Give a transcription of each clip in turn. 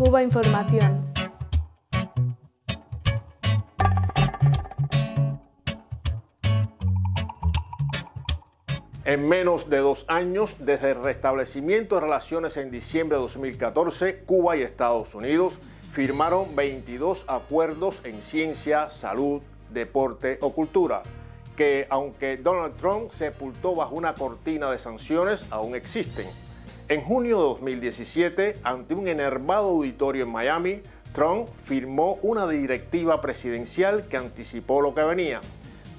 Cuba Información. En menos de dos años, desde el restablecimiento de relaciones en diciembre de 2014, Cuba y Estados Unidos firmaron 22 acuerdos en ciencia, salud, deporte o cultura, que aunque Donald Trump sepultó bajo una cortina de sanciones, aún existen. En junio de 2017, ante un enervado auditorio en Miami, Trump firmó una directiva presidencial que anticipó lo que venía.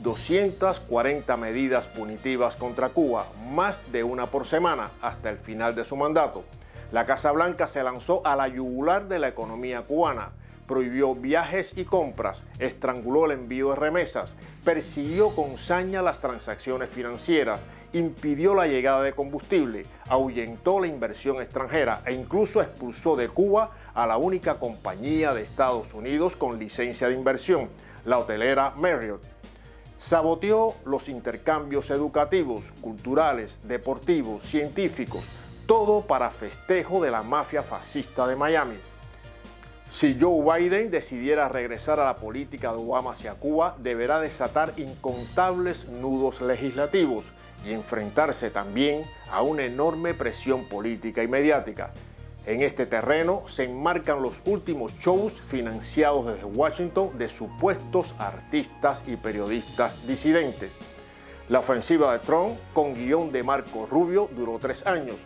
240 medidas punitivas contra Cuba, más de una por semana, hasta el final de su mandato. La Casa Blanca se lanzó a la yugular de la economía cubana, prohibió viajes y compras, estranguló el envío de remesas, persiguió con saña las transacciones financieras, impidió la llegada de combustible, ahuyentó la inversión extranjera e incluso expulsó de Cuba a la única compañía de Estados Unidos con licencia de inversión, la hotelera Marriott saboteó los intercambios educativos, culturales, deportivos, científicos, todo para festejo de la mafia fascista de Miami. Si Joe Biden decidiera regresar a la política de Obama hacia Cuba, deberá desatar incontables nudos legislativos y enfrentarse también a una enorme presión política y mediática. En este terreno se enmarcan los últimos shows financiados desde Washington de supuestos artistas y periodistas disidentes. La ofensiva de Trump, con guion de Marco Rubio, duró tres años,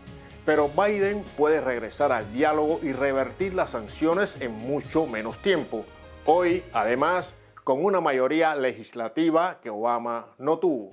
pero Biden puede regresar al diálogo y revertir las sanciones en mucho menos tiempo. Hoy, además, con una mayoría legislativa que Obama no tuvo.